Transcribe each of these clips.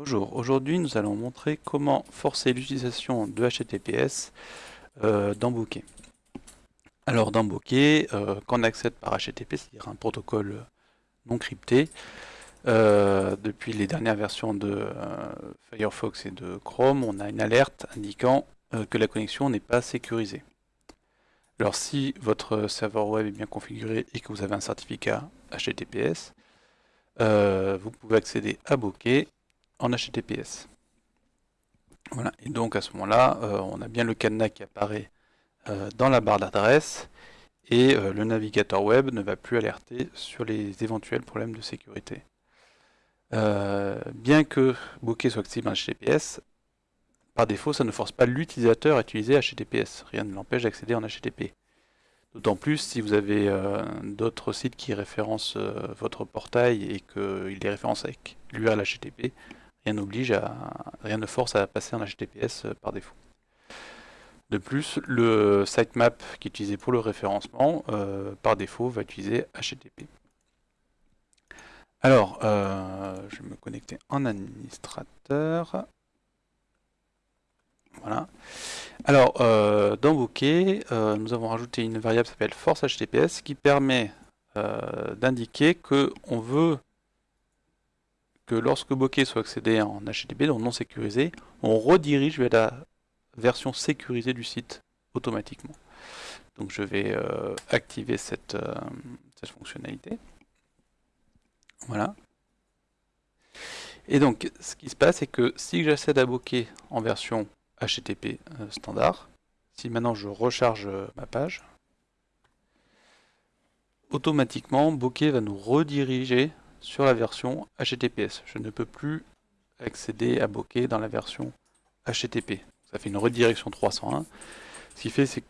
Bonjour, aujourd'hui nous allons montrer comment forcer l'utilisation de HTTPS euh, dans Bokeh. Alors dans Bokeh, euh, quand on accède par HTTP, c'est-à-dire un protocole non crypté, euh, depuis les dernières versions de Firefox et de Chrome, on a une alerte indiquant que la connexion n'est pas sécurisée. Alors si votre serveur web est bien configuré et que vous avez un certificat HTTPS, vous pouvez accéder à Bokeh en HTTPS. Voilà, et donc à ce moment-là, euh, on a bien le cadenas qui apparaît euh, dans la barre d'adresse et euh, le navigateur web ne va plus alerter sur les éventuels problèmes de sécurité. bien que Bokeh soit accessible en HTTPS, par défaut, ça ne force pas l'utilisateur à utiliser HTTPS. Rien ne l'empêche d'accéder en HTTP. D'autant plus si vous avez d'autres sites qui référencent votre portail et qu'il est référencé avec l'URL HTTP, rien n'oblige à, rien ne force à passer en HTTPS euh, par défaut. De plus, le sitemap qui est utilisé pour le référencement, euh, par défaut, va utiliser HTTP. Alors, euh, je vais me connecter en administrateur. Voilà. Alors, dans Bokeh, nous avons rajouté une variable qui s'appelle force HTTPS qui permet d'indiquer qu'on veut que lorsque Bokeh soit accédé en HTTP, donc non sécurisé, on redirige vers la version sécurisée du site automatiquement. Donc je vais euh, activer cette, euh, cette, fonctionnalité. Voilà. Et donc ce qui se passe, c'est que si j'accède à Bokeh en version HTTP euh, standard, si maintenant je recharge ma page, automatiquement Bokeh va nous rediriger sur la version HTTPS. Je ne peux plus accéder à Bokeh dans la version HTTP. Ça fait une redirection 301. Ce qui fait c'est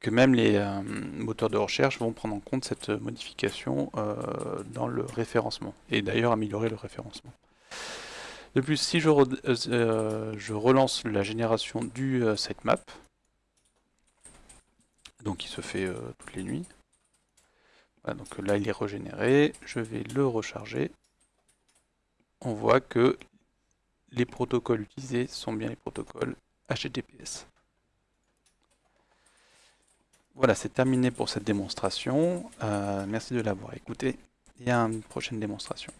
que même les euh, moteurs de recherche vont prendre en compte cette modification euh, dans le référencement et d'ailleurs améliorer le référencement. De plus, si je, euh, relance la génération du sitemap, donc qui se fait toutes les nuits, donc là il est régénéré, je vais le recharger. On voit que les protocoles utilisés sont bien les protocoles HTTPS. Voilà, c'est terminé pour cette démonstration. Euh, merci de l'avoir écouté et à une prochaine démonstration.